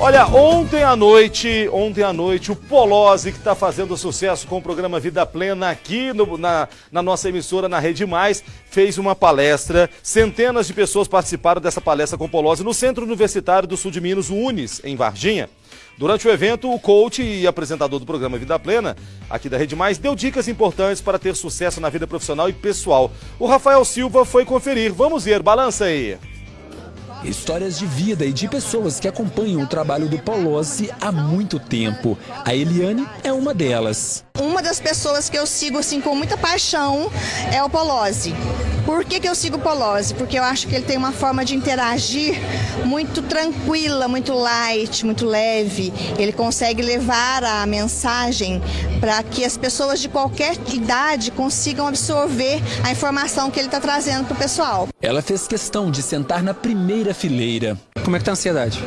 Olha, ontem à noite, ontem à noite, o Polozzi, que está fazendo sucesso com o programa Vida Plena aqui no, na, na nossa emissora, na Rede Mais, fez uma palestra. Centenas de pessoas participaram dessa palestra com o Polozzi no Centro Universitário do Sul de Minas, o Unis, em Varginha. Durante o evento, o coach e apresentador do programa Vida Plena, aqui da Rede Mais, deu dicas importantes para ter sucesso na vida profissional e pessoal. O Rafael Silva foi conferir. Vamos ver, balança aí. Histórias de vida e de pessoas que acompanham o trabalho do Polozzi há muito tempo. A Eliane é uma delas. Uma das pessoas que eu sigo assim com muita paixão é o Polozzi. Por que, que eu sigo o Polozzi? Porque eu acho que ele tem uma forma de interagir muito tranquila, muito light, muito leve. Ele consegue levar a mensagem para que as pessoas de qualquer idade consigam absorver a informação que ele está trazendo para o pessoal. Ela fez questão de sentar na primeira fileira. Como é que tá a ansiedade?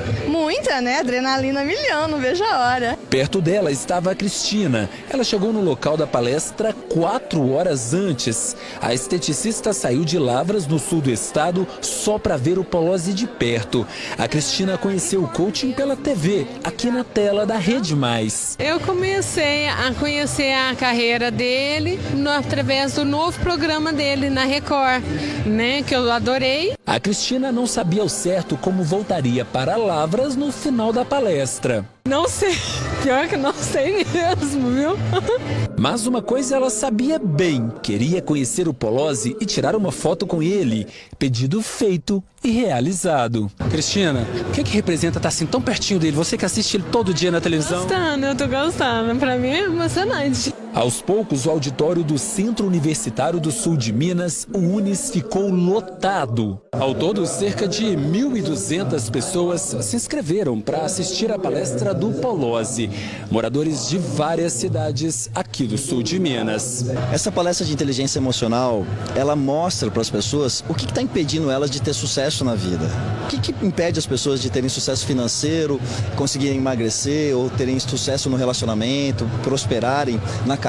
Muita, né? Adrenalina milhão, não vejo a hora. Perto dela estava a Cristina. Ela chegou no local da palestra quatro horas antes. A esteticista saiu de Lavras, no sul do estado, só para ver o Polozzi de perto. A Cristina conheceu o coaching pela TV, aqui na tela da Rede Mais. Eu comecei a conhecer a carreira dele no, através do novo programa dele na Record, né? Que eu adorei. A Cristina não sabia ao certo como voltaria para Lavras no final da palestra. Não sei, pior que não sei mesmo, viu? Mas uma coisa ela sabia bem, queria conhecer o Polozzi e tirar uma foto com ele. Pedido feito e realizado. Cristina, o que, que representa estar assim tão pertinho dele? Você que assiste ele todo dia na televisão. Gostando, eu tô gostando. Pra mim é emocionante. Aos poucos, o auditório do Centro Universitário do Sul de Minas, o Unis, ficou lotado. Ao todo, cerca de 1.200 pessoas se inscreveram para assistir a palestra do Polozzi, moradores de várias cidades aqui do sul de Minas. Essa palestra de inteligência emocional, ela mostra para as pessoas o que está impedindo elas de ter sucesso na vida. O que, que impede as pessoas de terem sucesso financeiro, conseguirem emagrecer ou terem sucesso no relacionamento, prosperarem na carreira.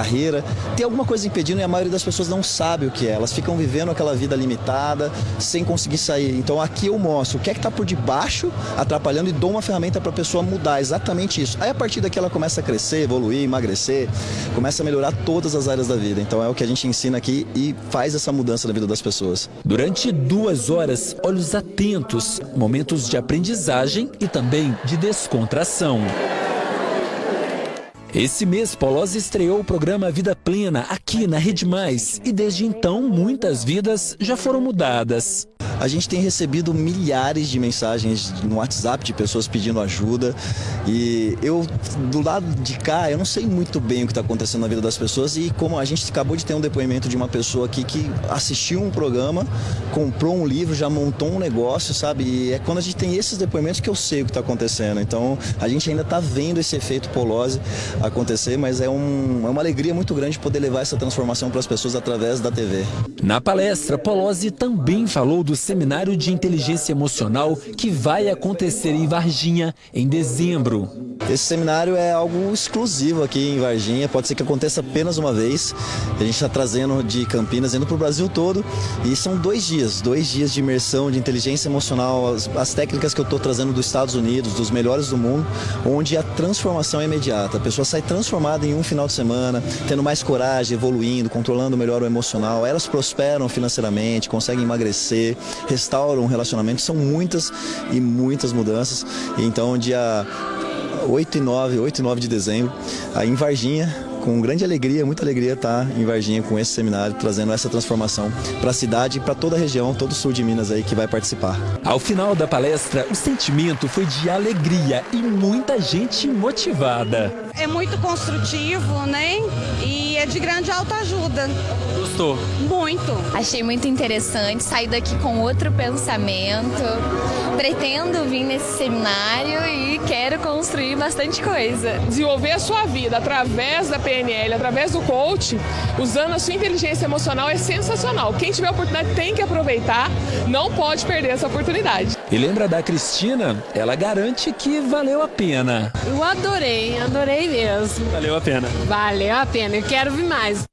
Tem alguma coisa impedindo e a maioria das pessoas não sabe o que é. Elas ficam vivendo aquela vida limitada, sem conseguir sair. Então aqui eu mostro o que é que está por debaixo, atrapalhando e dou uma ferramenta para a pessoa mudar exatamente isso. Aí a partir daqui ela começa a crescer, evoluir, emagrecer, começa a melhorar todas as áreas da vida. Então é o que a gente ensina aqui e faz essa mudança na vida das pessoas. Durante duas horas, olhos atentos, momentos de aprendizagem e também de descontração. Esse mês, Polozzi estreou o programa Vida Plena aqui na Rede Mais e desde então muitas vidas já foram mudadas. A gente tem recebido milhares de mensagens no WhatsApp de pessoas pedindo ajuda e eu, do lado de cá, eu não sei muito bem o que está acontecendo na vida das pessoas e como a gente acabou de ter um depoimento de uma pessoa aqui que assistiu um programa, comprou um livro, já montou um negócio, sabe? E é quando a gente tem esses depoimentos que eu sei o que está acontecendo. Então, a gente ainda está vendo esse efeito polose acontecer, mas é, um, é uma alegria muito grande poder levar essa transformação para as pessoas através da TV. Na palestra, Polozzi também falou do seminário de inteligência emocional que vai acontecer em Varginha em dezembro. Esse seminário é algo exclusivo aqui em Varginha, pode ser que aconteça apenas uma vez. A gente está trazendo de Campinas, indo para o Brasil todo, e são dois dias, dois dias de imersão de inteligência emocional, as, as técnicas que eu estou trazendo dos Estados Unidos, dos melhores do mundo, onde a transformação é imediata. A pessoa sai transformada em um final de semana, tendo mais coragem, evoluindo, controlando melhor o emocional. Elas prosperam financeiramente, conseguem emagrecer, restauram o relacionamento. São muitas e muitas mudanças. Então, dia 8 e 9, 8 e 9 de dezembro, aí em Varginha, com grande alegria, muita alegria estar em Varginha com esse seminário, trazendo essa transformação para a cidade e para toda a região, todo o sul de Minas aí que vai participar. Ao final da palestra, o sentimento foi de alegria e muita gente motivada. É muito construtivo, né? E é de grande autoajuda. Gostou? Muito. Achei muito interessante, sair daqui com outro pensamento. Pretendo vir nesse seminário e quero construir bastante coisa. Desenvolver a sua vida através da PNL, através do coach, usando a sua inteligência emocional é sensacional. Quem tiver a oportunidade tem que aproveitar, não pode perder essa oportunidade. E lembra da Cristina? Ela garante que valeu a pena. Eu adorei, adorei mesmo. Valeu a pena. Valeu a pena, eu quero vir mais.